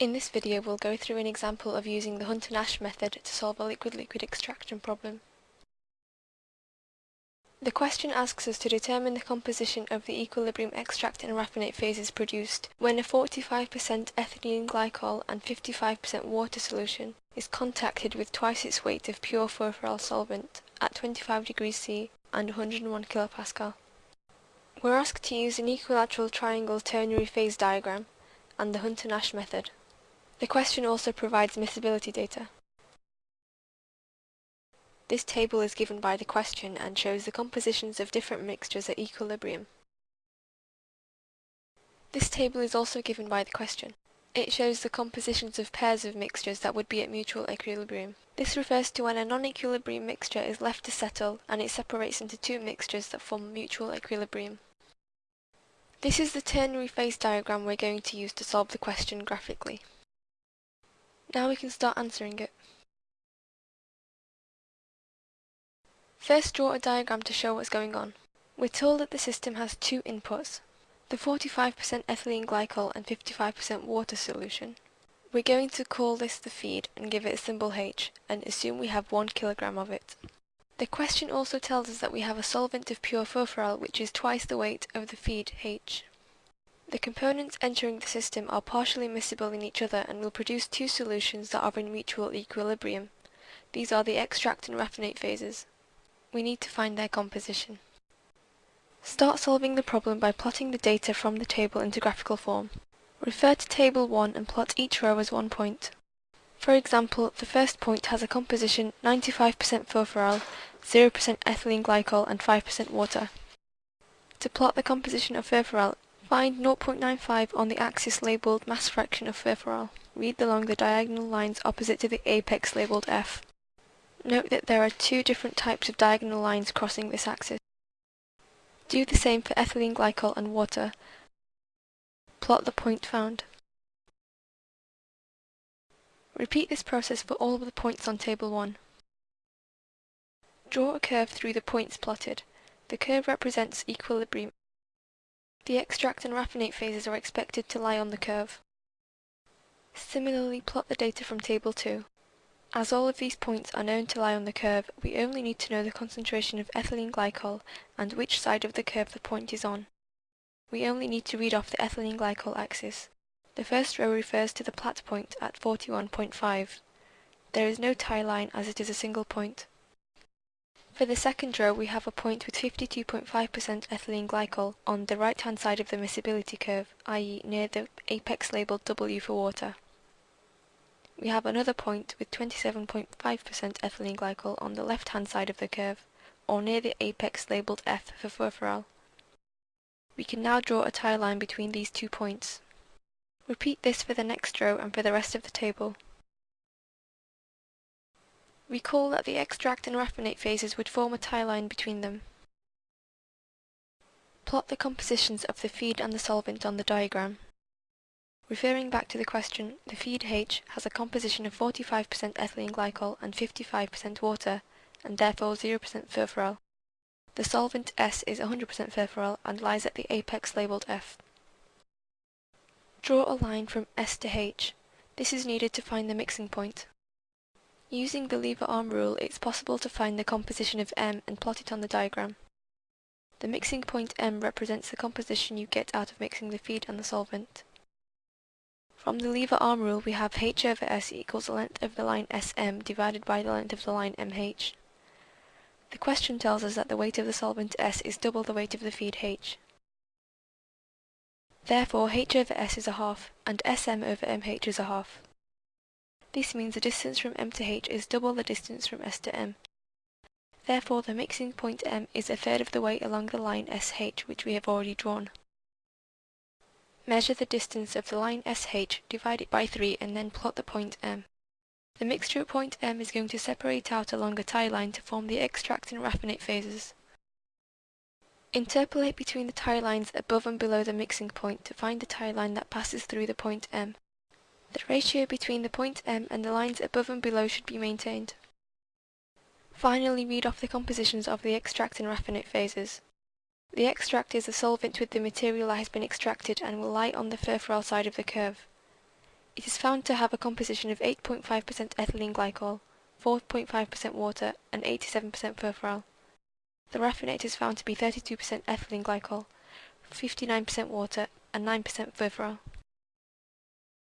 In this video we'll go through an example of using the Hunter-Nash method to solve a liquid-liquid extraction problem. The question asks us to determine the composition of the equilibrium extract and raffinate phases produced when a 45% ethylene glycol and 55% water solution is contacted with twice its weight of pure furfural solvent at 25 degrees C and 101 kPa. We're asked to use an equilateral triangle ternary phase diagram and the Hunter-Nash method. The question also provides miscibility data. This table is given by the question and shows the compositions of different mixtures at equilibrium. This table is also given by the question. It shows the compositions of pairs of mixtures that would be at mutual equilibrium. This refers to when a non-equilibrium mixture is left to settle and it separates into two mixtures that form mutual equilibrium. This is the ternary phase diagram we're going to use to solve the question graphically. Now we can start answering it. First draw a diagram to show what's going on. We're told that the system has two inputs, the 45% ethylene glycol and 55% water solution. We're going to call this the feed and give it a symbol H and assume we have 1 kilogram of it. The question also tells us that we have a solvent of pure furfural which is twice the weight of the feed H. The components entering the system are partially miscible in each other and will produce two solutions that are in mutual equilibrium. These are the extract and raffinate phases. We need to find their composition. Start solving the problem by plotting the data from the table into graphical form. Refer to table 1 and plot each row as one point. For example, the first point has a composition 95% furfural, 0% ethylene glycol and 5% water. To plot the composition of furfural, Find 0.95 on the axis labelled mass fraction of furfural. Read along the diagonal lines opposite to the apex labelled F. Note that there are two different types of diagonal lines crossing this axis. Do the same for ethylene glycol and water. Plot the point found. Repeat this process for all of the points on table 1. Draw a curve through the points plotted. The curve represents equilibrium the extract and raffinate phases are expected to lie on the curve. Similarly plot the data from table 2. As all of these points are known to lie on the curve, we only need to know the concentration of ethylene glycol and which side of the curve the point is on. We only need to read off the ethylene glycol axis. The first row refers to the plait point at 41.5. There is no tie line as it is a single point. For the second row we have a point with 52.5% ethylene glycol on the right hand side of the miscibility curve, i.e. near the apex labelled W for water. We have another point with 27.5% ethylene glycol on the left hand side of the curve, or near the apex labelled F for furfural. We can now draw a tie line between these two points. Repeat this for the next row and for the rest of the table. Recall that the extract and raffinate phases would form a tie line between them. Plot the compositions of the feed and the solvent on the diagram. Referring back to the question, the feed H has a composition of 45% ethylene glycol and 55% water, and therefore 0% furfural. The solvent S is 100% furfural and lies at the apex labelled F. Draw a line from S to H. This is needed to find the mixing point. Using the lever arm rule, it's possible to find the composition of M and plot it on the diagram. The mixing point M represents the composition you get out of mixing the feed and the solvent. From the lever arm rule we have H over S equals the length of the line SM divided by the length of the line MH. The question tells us that the weight of the solvent S is double the weight of the feed H. Therefore H over S is a half, and SM over MH is a half. This means the distance from M to H is double the distance from S to M. Therefore the mixing point M is a third of the way along the line SH which we have already drawn. Measure the distance of the line SH, divide it by 3 and then plot the point M. The mixture at point M is going to separate out along a tie line to form the extract and raffinate phases. Interpolate between the tie lines above and below the mixing point to find the tie line that passes through the point M. The ratio between the point M and the lines above and below should be maintained. Finally read off the compositions of the extract and raffinate phases. The extract is a solvent with the material that has been extracted and will lie on the furfural side of the curve. It is found to have a composition of 8.5% ethylene glycol, 4.5% water and 87% furfural. The raffinate is found to be 32% ethylene glycol, 59% water and 9% furfural.